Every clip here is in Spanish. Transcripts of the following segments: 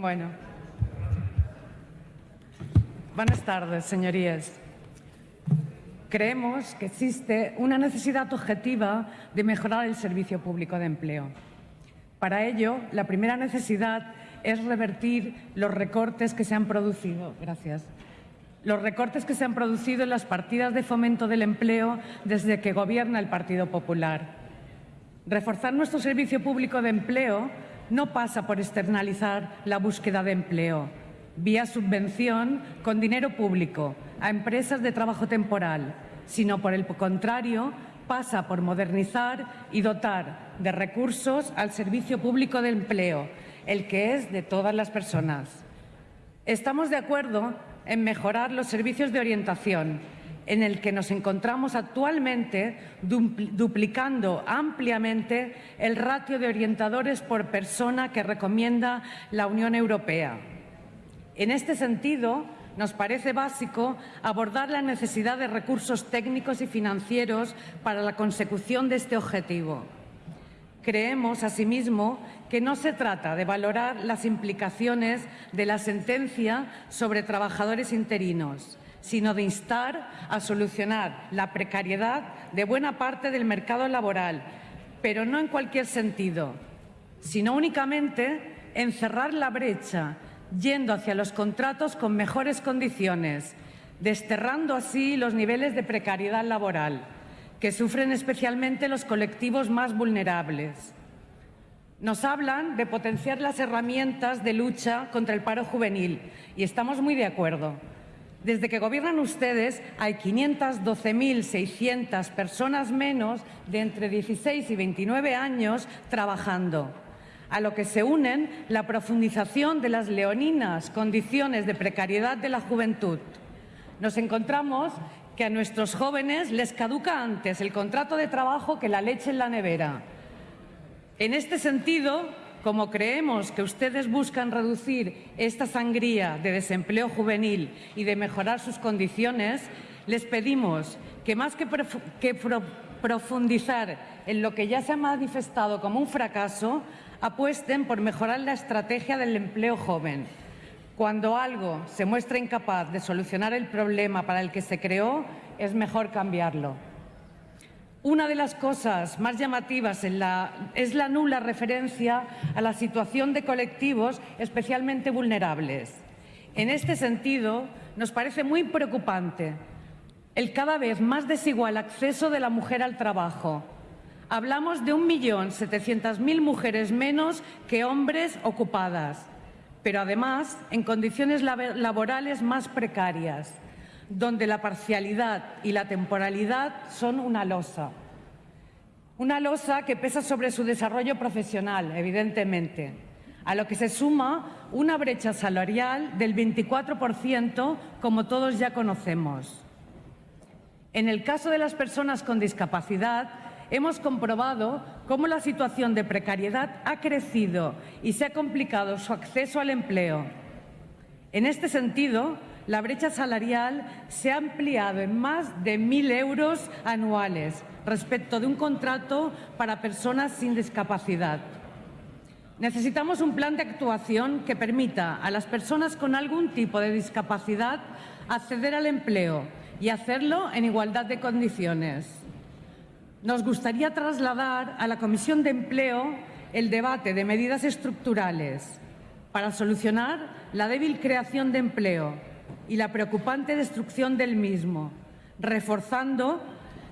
Bueno. Buenas tardes, señorías. Creemos que existe una necesidad objetiva de mejorar el servicio público de empleo. Para ello, la primera necesidad es revertir los recortes que se han producido. Gracias. Los recortes que se han producido en las partidas de fomento del empleo desde que gobierna el Partido Popular. Reforzar nuestro servicio público de empleo no pasa por externalizar la búsqueda de empleo vía subvención con dinero público a empresas de trabajo temporal, sino por el contrario pasa por modernizar y dotar de recursos al servicio público de empleo, el que es de todas las personas. Estamos de acuerdo en mejorar los servicios de orientación, en el que nos encontramos actualmente duplicando ampliamente el ratio de orientadores por persona que recomienda la Unión Europea. En este sentido, nos parece básico abordar la necesidad de recursos técnicos y financieros para la consecución de este objetivo. Creemos, asimismo, que no se trata de valorar las implicaciones de la sentencia sobre trabajadores interinos, sino de instar a solucionar la precariedad de buena parte del mercado laboral, pero no en cualquier sentido, sino únicamente en cerrar la brecha, yendo hacia los contratos con mejores condiciones, desterrando así los niveles de precariedad laboral, que sufren especialmente los colectivos más vulnerables. Nos hablan de potenciar las herramientas de lucha contra el paro juvenil y estamos muy de acuerdo. Desde que gobiernan ustedes hay 512.600 personas menos de entre 16 y 29 años trabajando, a lo que se unen la profundización de las leoninas condiciones de precariedad de la juventud. Nos encontramos que a nuestros jóvenes les caduca antes el contrato de trabajo que la leche en la nevera. En este sentido, como creemos que ustedes buscan reducir esta sangría de desempleo juvenil y de mejorar sus condiciones, les pedimos que más que, profundizar en lo que ya se ha manifestado como un fracaso, apuesten por mejorar la estrategia del empleo joven. Cuando algo se muestra incapaz de solucionar el problema para el que se creó, es mejor cambiarlo. Una de las cosas más llamativas es la nula referencia a la situación de colectivos especialmente vulnerables. En este sentido, nos parece muy preocupante el cada vez más desigual acceso de la mujer al trabajo. Hablamos de 1.700.000 mujeres menos que hombres ocupadas, pero además en condiciones laborales más precarias donde la parcialidad y la temporalidad son una losa. Una losa que pesa sobre su desarrollo profesional, evidentemente, a lo que se suma una brecha salarial del 24%, como todos ya conocemos. En el caso de las personas con discapacidad, hemos comprobado cómo la situación de precariedad ha crecido y se ha complicado su acceso al empleo. En este sentido, la brecha salarial se ha ampliado en más de mil euros anuales respecto de un contrato para personas sin discapacidad. Necesitamos un plan de actuación que permita a las personas con algún tipo de discapacidad acceder al empleo y hacerlo en igualdad de condiciones. Nos gustaría trasladar a la Comisión de Empleo el debate de medidas estructurales para solucionar la débil creación de empleo y la preocupante destrucción del mismo, reforzando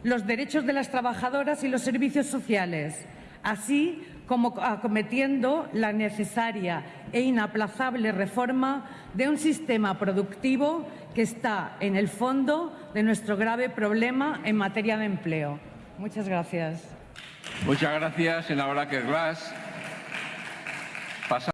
los derechos de las trabajadoras y los servicios sociales, así como acometiendo la necesaria e inaplazable reforma de un sistema productivo que está en el fondo de nuestro grave problema en materia de empleo. Muchas gracias. Muchas gracias, senadora Glass.